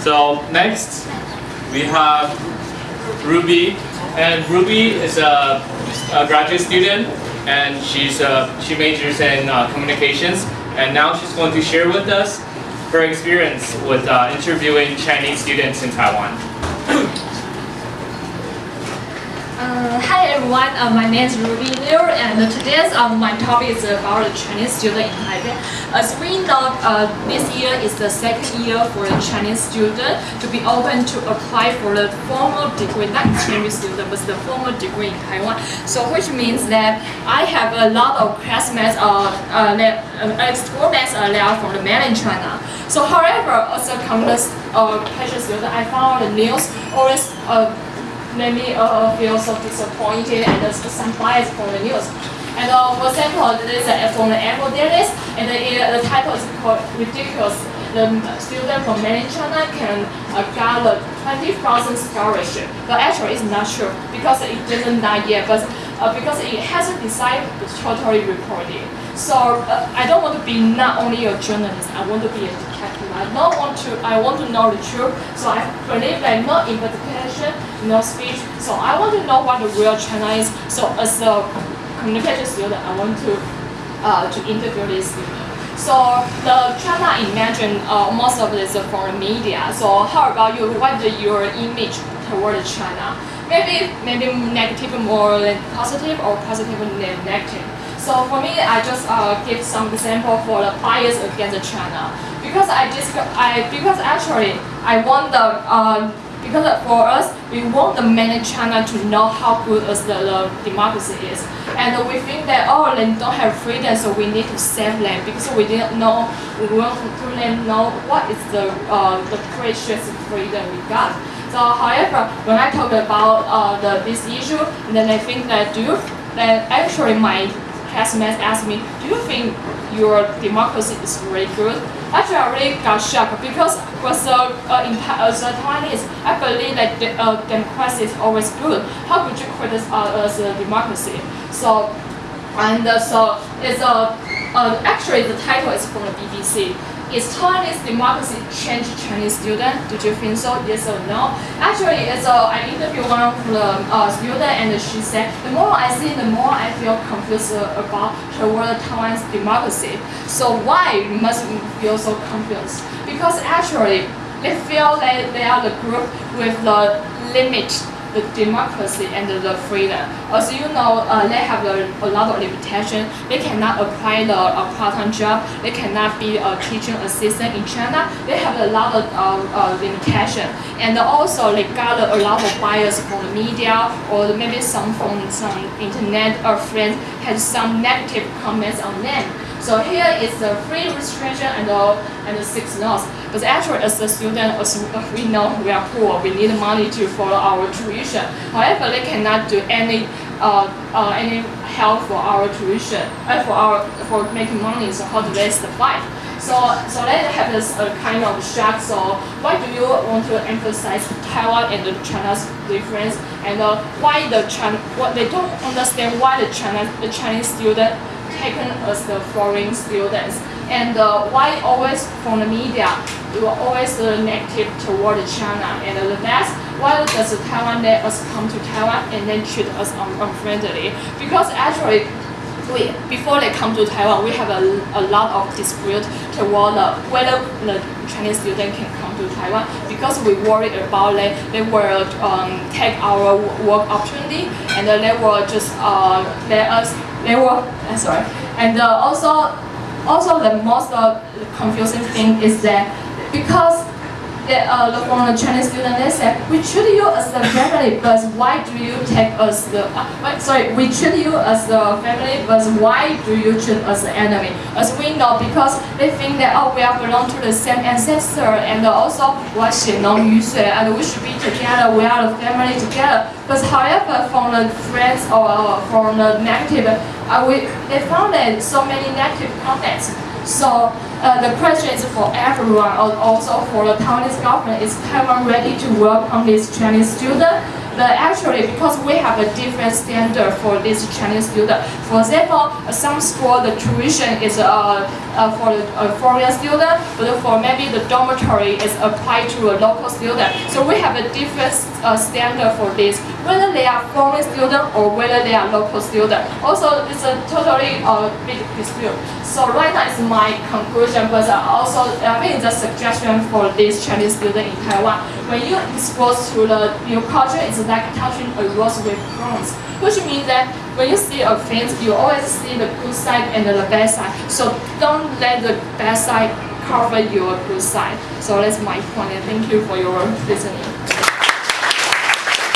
So next, we have Ruby, and Ruby is a, a graduate student, and she's uh, she majors in uh, communications, and now she's going to share with us her experience with uh, interviewing Chinese students in Taiwan. Uh, hi everyone, uh, my name is Ruby Liu and today's um, my topic is about the Chinese student in Taipei. As we know, uh, this year is the second year for the Chinese student to be open to apply for the formal degree, not Chinese student, but the formal degree in Taiwan. So which means that I have a lot of classmates uh, uh, uh, uh, are from the mainland China. So however, as a communist uh, student, I found the news always me uh, feel so disappointed and uh, some bias from the news. And uh, for example, this is uh, from the Apple Dailies, and the, the title is called Ridiculous. The student from mainland China can uh, gather 20,000 scholarship, but actually it's not true because it doesn't not yet, but uh, because it hasn't decided, it's totally reported. So uh, I don't want to be not only a journalist, I want to be a detective. I don't want to, I want to know the truth. So I believe that no investigation, no speech. So I want to know what the real China is. So as a communication student, I want to uh, to interview this student. So the China imagine uh, most of this from media. So how about you? What is your image toward China? Maybe maybe negative more than positive or positive than negative. So for me, I just uh, give some example for the bias against China because I just I because actually I want the uh, because for us we want the mainland China to know how good as the, the democracy is, and we think that oh they don't have freedom, so we need to save them because we didn't know we want to let them know what is the uh, the precious freedom we got. So however, when I talk about uh, the this issue, and then I think that do you, that actually my classmates asked me, do you think your democracy is really good? Actually, I really got shocked because as a, uh, in, as Taiwanese, I believe that the, uh, democracy is always good. How could you criticize uh, as a democracy? So, and uh, so it's a, uh, actually the title is from the BBC. Is Taiwanese democracy change Chinese student? Did you think so? Yes or no? Actually, it's a, I interviewed one of the uh, student and she said, the more I see, the more I feel confused about the word Taiwan's democracy. So why must feel so confused? Because actually, they feel that they are the group with the limit the democracy and the freedom. As you know, uh, they have a, a, lot of limitation. They cannot apply the uh, part-time job. They cannot be a teaching assistant in China. They have a lot of uh, uh limitation. And also they got a lot of bias from the media or maybe some from some internet or friends had some negative comments on them. So here is the free registration and the, and six laws. But actually, as a student, as we know we are poor, we need money to follow our tuition. However, they cannot do any uh, uh, any help for our tuition, uh, for our for making money. So how do they survive? So so they have this uh, kind of shock. So why do you want to emphasize Taiwan and China's difference? And uh, why the China? What they don't understand why the China the Chinese student taken as the foreign students. And uh, why always from the media, you are always uh, negative toward China. And uh, the next, why does Taiwan let us come to Taiwan and then treat us unfriendly? Because actually, we, before they come to Taiwan, we have a, a lot of dispute toward uh, whether the Chinese student can come to Taiwan because we worry about they, they will um, take our work opportunity and they will just uh, let us they were uh, sorry, and also also the most uh, confusing thing is that because uh, the, from the Chinese student, they said, we treat you as the family, but why do you take us the, uh, sorry, we treat you as the family, but why do you treat us the enemy? As we know, because they think that, oh, we are belong to the same ancestor, and also, and we should be together, we are the family together. But however, from the friends or from the negative, uh, we, they found that so many negative comments. So uh, the question is for everyone, also for the Taiwanese government, is Taiwan ready to welcome this Chinese student? But actually, because we have a different standard for this Chinese student, for example, uh, some school the tuition is uh, uh, for a foreign student, but for maybe the dormitory is applied to a local student. So we have a different uh, standard for this, whether they are foreign student or whether they are local student. Also, it's a totally uh, big dispute. So right now is my conclusion, but uh, also I it's a suggestion for this Chinese student in Taiwan. When you expose to the new culture, it's like touching a rose with thorns, which means that when you see a thing, you always see the good side and the bad side. So don't let the bad side cover your good side. So that's my point, and thank you for your listening.